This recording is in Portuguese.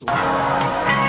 Música